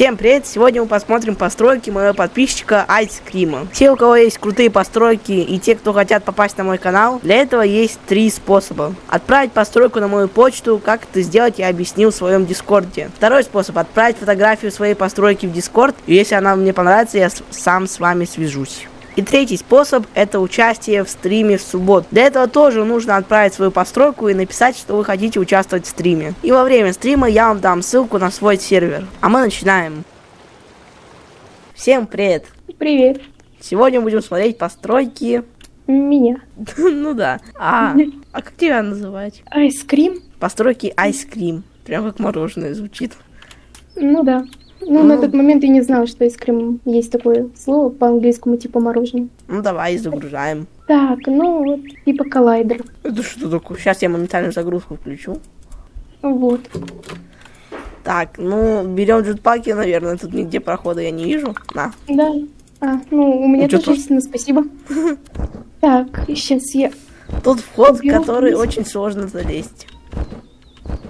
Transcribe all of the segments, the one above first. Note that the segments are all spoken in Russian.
Всем привет! Сегодня мы посмотрим постройки моего подписчика Айскрима. Все, у кого есть крутые постройки и те, кто хотят попасть на мой канал, для этого есть три способа. Отправить постройку на мою почту, как это сделать я объяснил в своем дискорде. Второй способ отправить фотографию своей постройки в дискорд, и если она мне понравится, я сам с вами свяжусь. И третий способ – это участие в стриме в субботу. Для этого тоже нужно отправить свою постройку и написать, что вы хотите участвовать в стриме. И во время стрима я вам дам ссылку на свой сервер. А мы начинаем. Всем привет! Привет. Сегодня будем смотреть постройки. Меня. ну да. А, а как тебя называть? Айскрим? Постройки айскрим. Прям как мороженое звучит. Ну да. Ну, на тот момент я не знала, что айскрим есть такое слово по-английскому, типа мороженое. Ну, давай загружаем. Так, ну, вот, типа коллайдер. Это что такое? Сейчас я моментально загрузку включу. Вот. Так, ну, берем джетпаки, наверное. Тут нигде прохода я не вижу. На. Да. А, ну, у меня Ну, тоже ну, спасибо. Так, сейчас я... Тут вход, в который вниз. очень сложно залезть.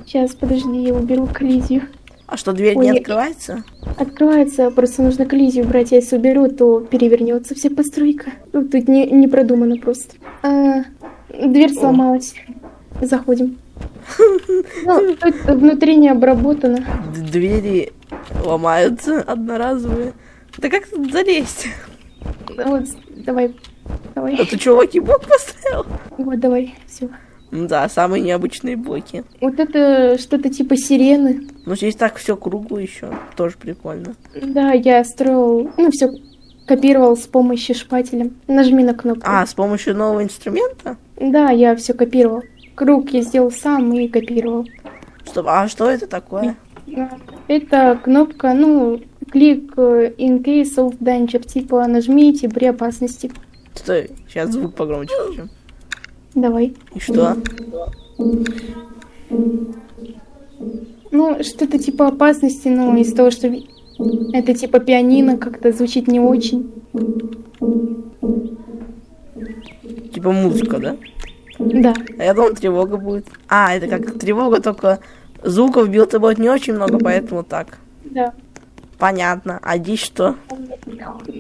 Сейчас, подожди, я уберу коллизию. А что, дверь Ой, не открывается? Открывается, просто нужно коллизию убрать. Я если уберу, то перевернется вся постройка. Ну, тут не, не продумано просто. А, дверь сломалась. Заходим. Ну, тут внутри не обработано. Двери ломаются одноразовые. Да как тут залезть? Вот, давай, давай. Это чувак и блок поставил? Вот, давай, все. Ну Да, самые необычные блоки. Вот это что-то типа сирены. Но здесь так все кругло еще. Тоже прикольно. Да, я строил, ну, все копировал с помощью шпателя. Нажми на кнопку. А, с помощью нового инструмента? Да, я все копировал. Круг я сделал сам и копировал. Стоп, а что это такое? Это кнопка, ну, клик э, in case of danger, типа нажмите при опасности. Стой, сейчас звук погромче включу. Давай. И что? Ну, что-то типа опасности, ну, из того, что это типа пианино, как-то звучит не очень. Типа музыка, да? Да. А я думал, тревога будет. А, это как тревога, только звуков блин не очень много, поэтому так. Да. Понятно. А здесь что?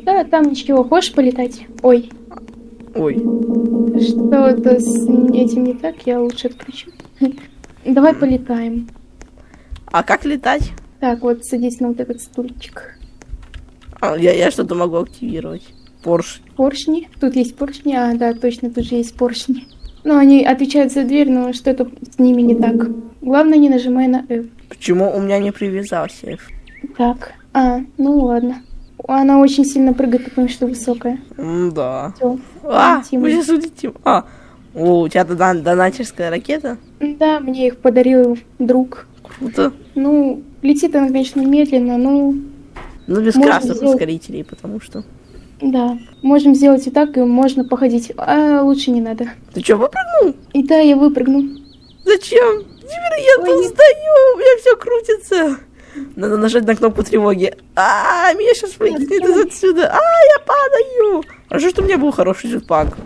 Да, там ничего. Хочешь полетать? Ой, Ой. что-то с этим не так, я лучше отключу. Давай полетаем. А как летать? Так, вот садись на вот этот стульчик. А, я, я что-то могу активировать. Порш. Поршни. Тут есть поршни. А, да, точно, тут же есть поршни. Ну, они отвечают за дверь, но что-то с ними не так. Главное, не нажимай на F. Почему у меня не привязался? Так. А, ну ладно. Она очень сильно прыгает, потому что высокая. М, Да. Все. А, мы сейчас улетим. А, о, у тебя дон- донатерская ракета? Да, мне их подарил друг. Круто. Ну, летит она, конечно, медленно, ну, Ну, без красных сделать- ускорителей, потому что... да. Можем сделать и так, и можно походить. А лучше не надо. Ты что, выпрыгнул? И да, я выпрыгну. Зачем? Невероятно, не- устаю, у меня все крутится. Надо нажать на кнопку тревоги. А, меня сейчас выкинет из отсюда. А, я падаю. Хорошо, что у меня был хороший джетпак.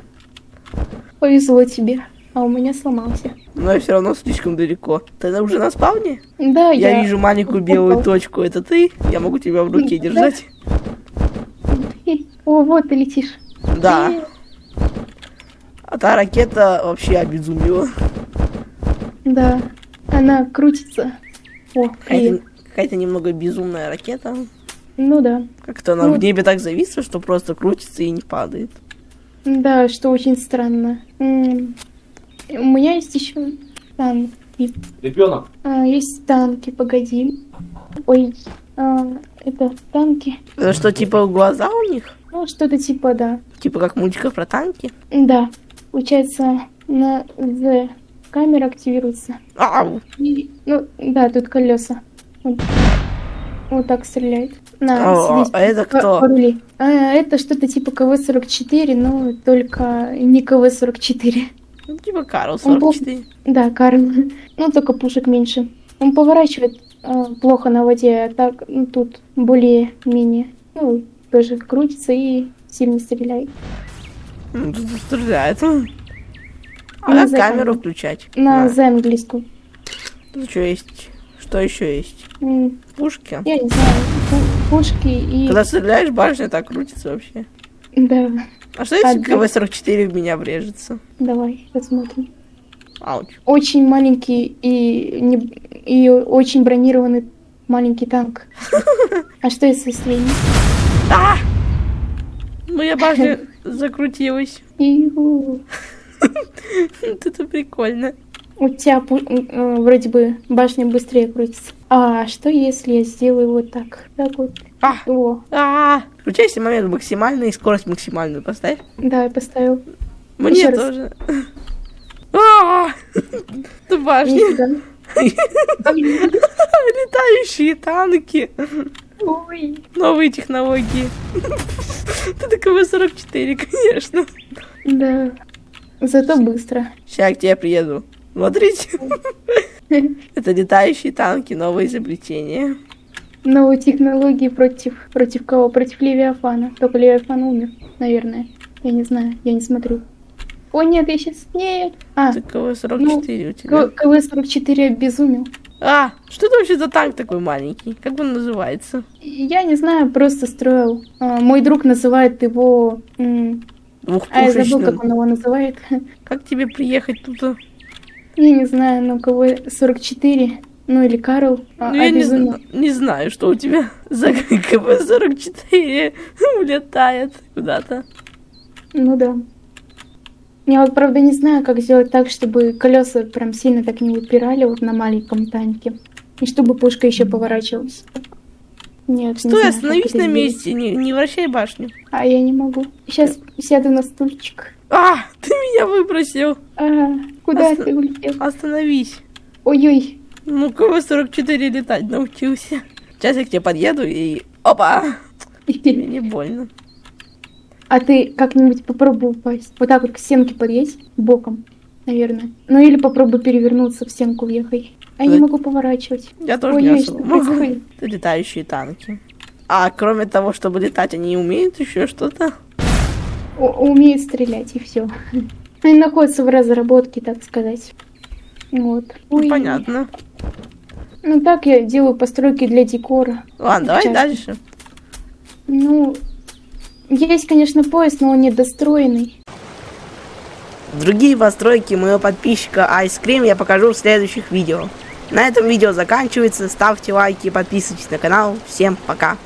Повезло тебе. А у меня сломался. Но я все равно слишком далеко. Ты уже на спавне? Да, Я, я... вижу маленькую белую точку. Это ты? Я могу тебя в руке держать? О, вот ты летишь. Да. А та ракета вообще обезумела. Да. Она крутится. О, Какая-то привет. Какая-то немного безумная ракета. Ну да. Как-то она Ну, в небе так зависла, что просто крутится и не падает. Да, что очень странно. У меня есть еще танки. Ребенок. А, есть танки, погоди. Ой, а, это танки. Это что, типа глаза у них? Ну, что-то типа, да. Типа как мультиков про танки? Да. Получается, на Z камера активируется. Ау! И, ну, да, тут колеса. Вот, вот так стреляет. На, О, садись, а это по- кто? порули. А, это что-то типа КВ-44, но только не КВ-44. Ну, типа Карл Он был- 44. Да, Карл. Ну, только пушек меньше. Он поворачивает а, плохо на воде, а так ну, тут более-менее. Ну, тоже крутится и сильно стреляет. Ну, тут стреляет. А за камеру включать? На На. за английскую. Тут что есть? Что еще есть? М, Пушки. Я не знаю, пу- пушки и... Когда стреляешь, башня так крутится вообще. Да, А что если Одна. КВ-44 в меня врежется? давай, посмотрим. Ауч. Очень маленький и, не... и очень бронированный маленький танк. А что если средний? А! Моя башня закрутилась. Это прикольно. У тебя э, вроде бы башня быстрее крутится. А что если я сделаю вот так? Так вот. А! О, А! Включайся момент максимальный и скорость максимальную поставь. да, я поставил. Мне раз. тоже. А! Это башня. Летающие танки. Ой. Новые технологии. Это КВ-44, конечно. Да. Зато быстро. Сейчас к тебе приеду. Смотрите. Это летающие танки, новое изобретение. Новые технологии против... Против кого? Против Левиафана. Только Левиафан умер, наверное. Я не знаю, я не смотрю. О, нет, я сейчас... Нет. А, Это КВ-44 у тебя. К- КВ-44 обезумел. А, что это вообще за танк такой маленький? Как он называется? Я не знаю, просто строил. А, мой друг называет его... А я забыл, как он его называет. Как тебе приехать тут? Я не знаю, ну КВ-44. Ну или Карл. а, Ну, я не, не знаю, что у тебя за КВ-44 улетает куда-то. Ну да. Я вот правда не знаю, как сделать так, чтобы колеса прям сильно так не выпирали вот на маленьком танке. И чтобы пушка еще поворачивалась. Нет, не Стой, знаю, как остановись на месте, не, не вращай башню. А я не могу. Сейчас сяду на стульчик. А, ты меня выбросил. А, куда Оста- ты улетел? Остановись. Ой-ой. Ну, КВ-44 летать научился. Сейчас я к тебе подъеду и... Опа! Мне не больно. А ты как-нибудь попробуй упасть. Вот так вот к стенке подъедь, боком, наверное. Ну или попробуй перевернуться в стенку въехай. А я не Ой. могу поворачивать. Я тоже не Ой-ой, особо могу. Это летающие танки. А кроме того, чтобы летать, они умеют еще что-то? Умеет стрелять и все. Они находятся в разработке, так сказать. Вот. Ну, Ой. понятно. Ну так я делаю постройки для декора. Ладно, давай Часто. дальше. Ну, есть, конечно, поезд, но он недостроенный. Другие постройки моего подписчика Ice Cream я покажу в следующих видео. На этом видео заканчивается. Ставьте лайки, подписывайтесь на канал. Всем пока.